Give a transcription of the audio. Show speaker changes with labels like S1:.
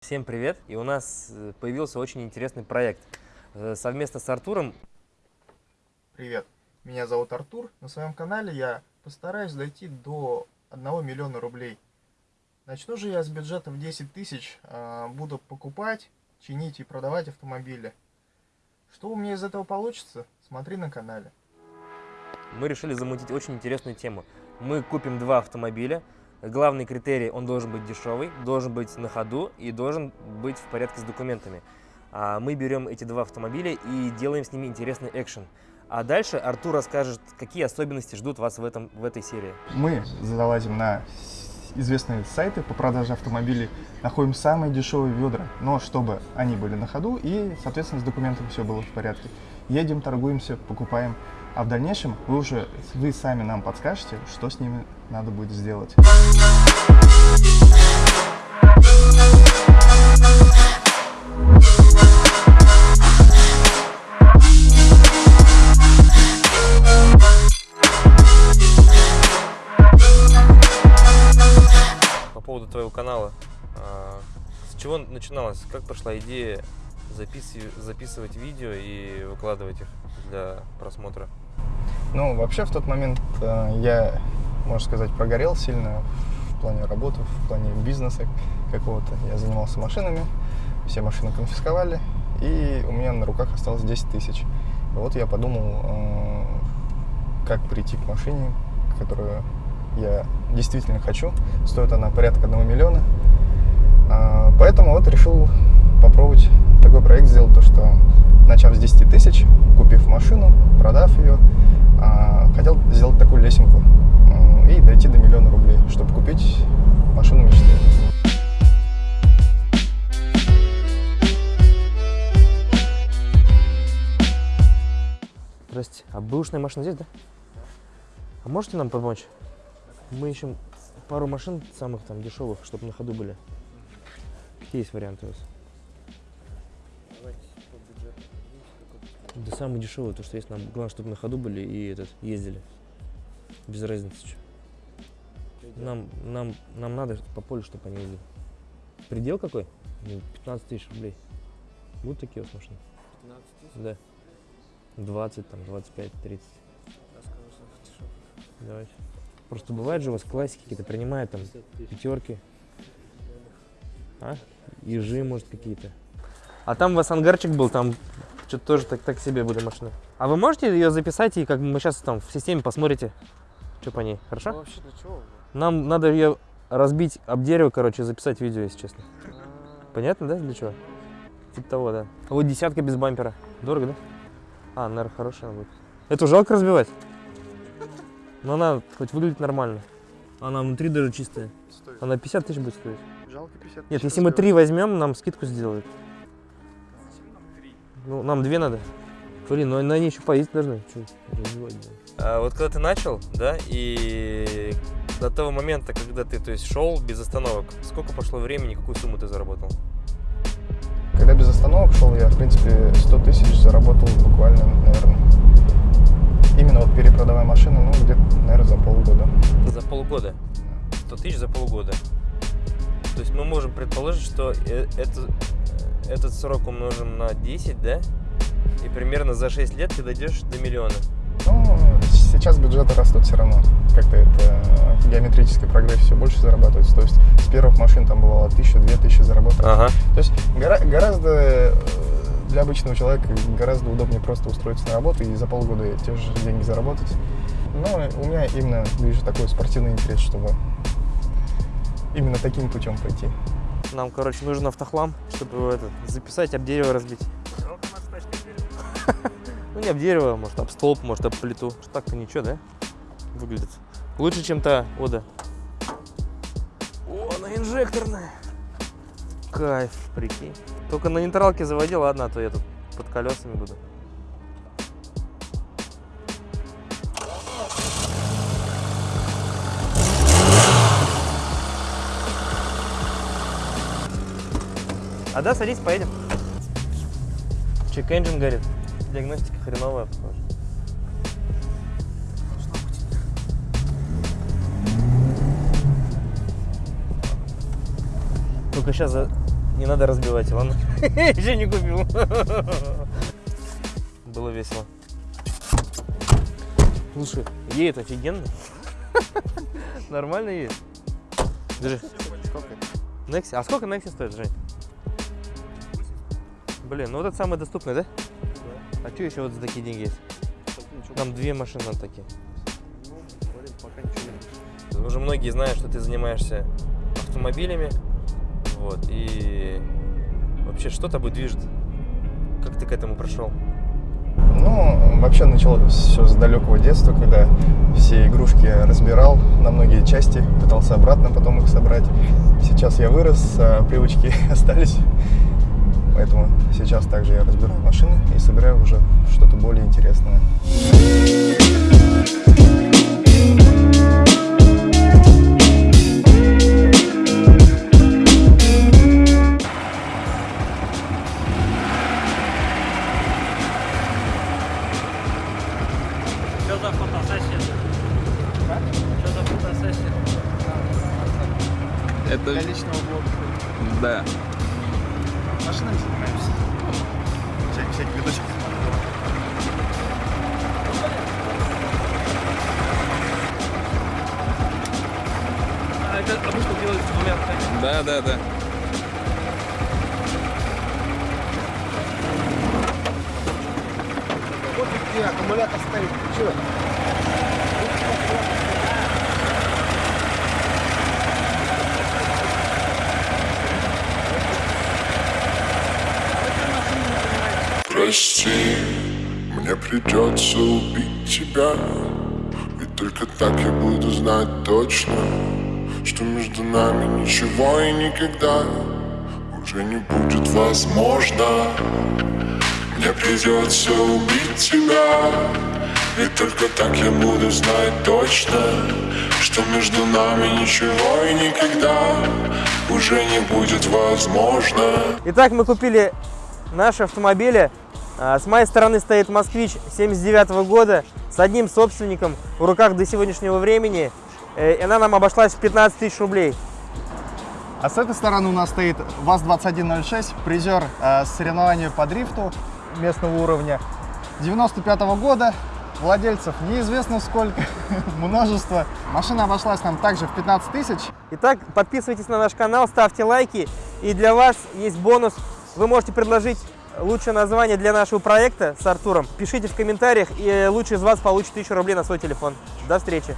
S1: Всем привет! И у нас э, появился очень интересный проект. Э, Совместно с Артуром
S2: Привет, меня зовут Артур. На своем канале я постараюсь дойти до 1 миллиона рублей. Начну же я с бюджета в 10 тысяч. а, Буду покупать, чинить и продавать автомобили. Что у меня из этого получится, смотри на канале.
S1: мы решили замутить очень интересную тему. Мы купим два автомобиля. Главный критерий, он должен быть дешевый, должен быть на ходу и должен быть в порядке с документами. А Мы берем эти два автомобиля и делаем с ними интересный экшен. А дальше Артур расскажет, какие особенности ждут вас в, этом, в этой серии.
S2: Мы залазим на известные сайты по продаже автомобилей, находим самые дешевые ведра, но чтобы они были на ходу и, соответственно, с документами все было в порядке. Едем, торгуемся, покупаем, а в дальнейшем вы уже, вы сами нам подскажете, что с ними надо будет сделать.
S1: По поводу твоего канала, а, с чего начиналось? Как пошла идея запис- записывать видео и выкладывать их для просмотра?
S2: Ну, вообще в тот момент э, я, можно сказать, прогорел сильно в плане работы, в плане бизнеса какого-то. Я занимался машинами, все машины конфисковали, и у меня на руках осталось 10 тысяч. Вот я подумал, э, как прийти к машине, которую я действительно хочу. Стоит она порядка 1 миллиона. А, Поэтому вот решил попробовать такой проект сделать, то что начав с 10 тысяч, купив машину, продав ее, а, хотел сделать такую лесенку и дойти до миллиона рублей, чтобы купить машину мечты.
S1: Здрасте. А бэушная машина здесь, да? А можете нам помочь? Мы ищем пару машин самых там дешевых, чтобы на ходу были. Какие есть варианты у вас? Да самый дешевый, то, что есть нам. Главное, чтобы на ходу были и этот, ездили. Без разницы. чё. Нам, нам, нам надо по полю, чтобы они ездили. Предел какой? Ну, 15 тысяч рублей. Будут такие вас машины?
S3: 15 тысяч?
S1: Да. 20, там, 25, 30.
S3: Расскажу дешевле.
S1: Давайте. Просто бывает же у вас классики какие-то принимают там
S3: 50 тысяч.
S1: пятерки. А? Ежи, может, какие-то. А там у вас ангарчик был, там что-то тоже так, так себе были машины. А вы можете ее записать и как бы мы сейчас там в системе посмотрите, что по ней,
S3: Ну,
S1: хорошо?
S3: вообще для чего?
S1: Нам надо ее разбить об дерево, короче, и записать видео, если честно.
S3: А,
S1: Понятно, да, для чего? Типа того, да. А вот десятка без бампера. Дорого, да? А, наверное, хорошая она будет. Эту жалко разбивать? Но она хоть выглядит нормально. Она внутри даже чистая.
S3: Стоит.
S1: Она 50 тысяч будет стоить.
S3: Жалко 50
S1: Нет,
S3: тысяч
S1: если мы
S3: разбивать.
S1: три возьмем, нам скидку сделают. Ну, нам две надо. Блин, ну на ней еще поездить должны. Блин? А вот когда ты начал, да, и до того момента, когда ты, то есть, шел без остановок, сколько пошло времени, какую сумму ты заработал?
S2: Когда без остановок шел, я, в принципе, 100 тысяч заработал буквально, наверное, именно вот перепродавая машину, ну, где-то, наверное, за полгода.
S1: За полгода. 100 тысяч за полгода. То есть мы можем предположить, что э- это, этот срок умножим на 10, да? И примерно за 6 лет ты дойдешь до миллиона.
S2: Ну, сейчас бюджеты растут все равно. Как-то это э, геометрический прогресс все больше зарабатывается. То есть с первых машин там бывало тысяча, две тысячи заработать.
S1: Ага.
S2: То есть гора- гораздо э, для обычного человека гораздо удобнее просто устроиться на работу и за полгода те же деньги заработать. Но у меня именно ближе такой спортивный интерес, чтобы именно таким путем пойти.
S1: Нам, короче, нужен автохлам, чтобы его это, записать, об дерево разбить. Ну, не об дерево, может, об столб, может, об плиту. Так-то ничего, да? Выглядит. Лучше, чем та Ода. О, она инжекторная. Кайф, прикинь. Только на нейтралке заводи, ладно, а то я тут под колесами буду. А да, садись, поедем. Чек engine горит. Диагностика хреновая, похоже. Только сейчас за... Не надо разбивать, ладно? Еще не купил. Было весело. Слушай, едет офигенно. Нормально едет. Держи. Некси. А сколько Некси стоит, Жень? Блин, ну вот это самый доступный, да? А что еще вот за такие деньги есть? Там две машины на такие.
S3: Ну, блин, пока ничего нет.
S1: Уже многие знают, что ты занимаешься автомобилями. Вот. И вообще, что тобой движет? Как ты к этому пришел?
S2: Ну, вообще началось все с далекого детства, когда все игрушки разбирал на многие части, пытался обратно потом их собрать. Сейчас я вырос, а привычки остались. Поэтому сейчас также я разбираю машины и собираю уже что-то более интересное.
S3: Что за фотосессия? Что за фотосессия?
S4: Это
S3: Для личного блога.
S4: да.
S2: Машинами занимаемся. Всяких, всяких видосиков.
S1: А это обычно делают с двумя
S4: Да, да, да.
S3: Вот где аккумулятор стоит. Че?
S5: Прости, мне придется убить тебя. Ведь только так я буду знать точно Что между нами ничего и никогда Уже не будет возможно. Мне придется убить тебя. Ведь только так я буду знать точно Что между нами ничего и никогда Уже не будет возможно.
S1: Итак, мы купили наши автомобили. А, С моей стороны стоит Москвич 79 года с одним собственником в руках до сегодняшнего времени. Э, И она нам обошлась в 15 тысяч рублей.
S2: А с этой стороны у нас стоит ВАЗ-2106, призер э, соревнования по дрифту местного уровня 95 года. Владельцев неизвестно сколько, множество. Машина обошлась нам также в 15 тысяч.
S1: Итак, подписывайтесь на наш канал, ставьте лайки. И для вас есть бонус. Вы можете предложить лучшее название для нашего проекта с Артуром. Пишите в комментариях, и лучший из вас получит 1000 рублей на свой телефон. До встречи!